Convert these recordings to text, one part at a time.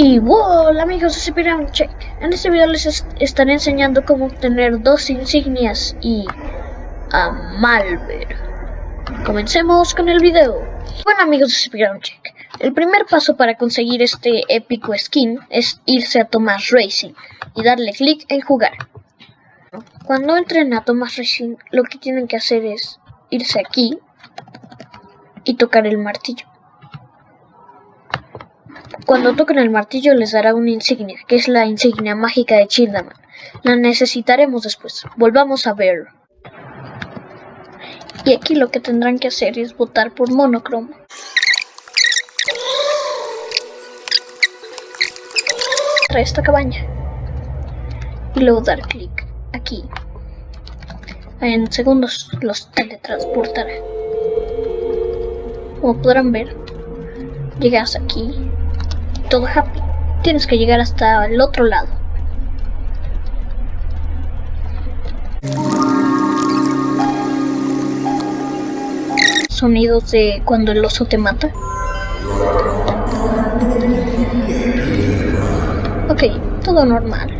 Y hola amigos de Spirit Check. En este video les est estaré enseñando cómo obtener dos insignias y a Malver. Comencemos con el video. Bueno amigos de Spirit Check, el primer paso para conseguir este épico skin es irse a Thomas Racing y darle clic en jugar. Cuando entren a Thomas Racing, lo que tienen que hacer es irse aquí y tocar el martillo. Cuando toquen el martillo les dará una insignia, que es la insignia mágica de Childaman. La necesitaremos después. Volvamos a ver. Y aquí lo que tendrán que hacer es votar por monocromo. Trae esta cabaña. Y luego dar clic aquí. En segundos los teletransportará. Como podrán ver, llegas aquí todo happy. Tienes que llegar hasta el otro lado. Sonidos de cuando el oso te mata. Ok, todo normal.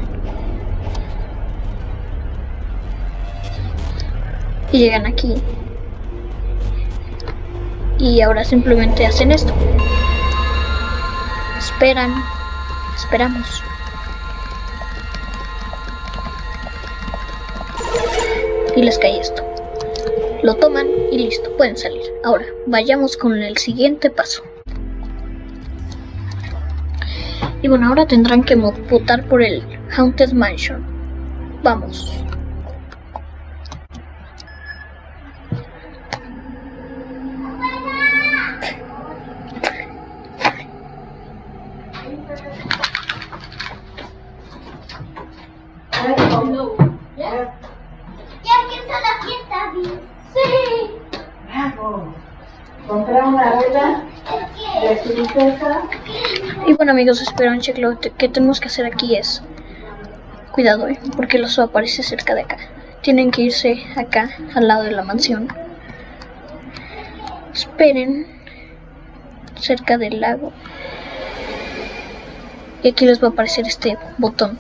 Y llegan aquí. Y ahora simplemente hacen esto. Esperan. Esperamos. Y les cae esto. Lo toman y listo, pueden salir. Ahora, vayamos con el siguiente paso. Y bueno, ahora tendrán que votar por el Haunted Mansion. Vamos. Ya empieza la fiesta, Bill. Sí. Bravo. Compré una rueda de princesa. Y bueno amigos, espero un check. Lo que tenemos que hacer aquí es... Cuidado, eh, porque el oso aparece cerca de acá. Tienen que irse acá, al lado de la mansión. Esperen. Cerca del lago. Y aquí les va a aparecer este botón.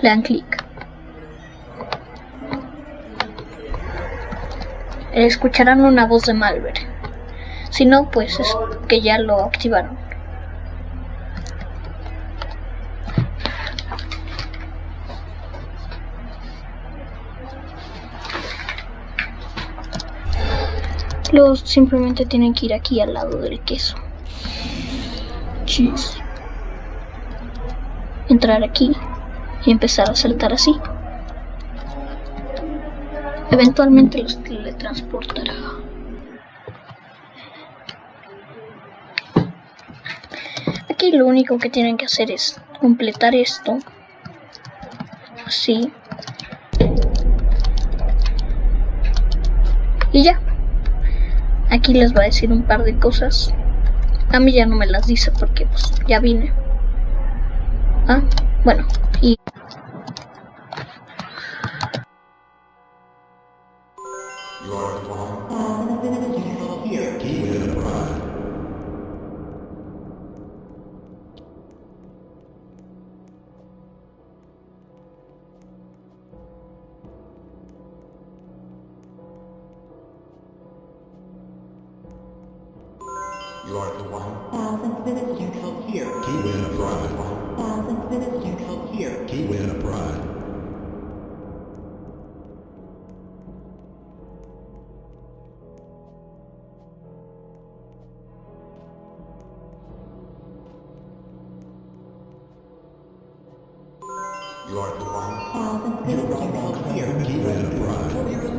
Le dan clic. Escucharán una voz de Malver. Si no, pues es que ya lo activaron. Luego simplemente tienen que ir aquí al lado del queso. Cheese. Entrar aquí y empezar a saltar así. Eventualmente los teletransportará. Aquí lo único que tienen que hacer es completar esto. Así. Y ya. Aquí les va a decir un par de cosas. A mí ya no me las dice porque pues ya vine. Ah, bueno. Y You are the one. Thousandth visitor code here. He win a prize. Thousandth visitor here. He in a pride. You are the one. Thousandth visitor code here. Kiwi win a prize.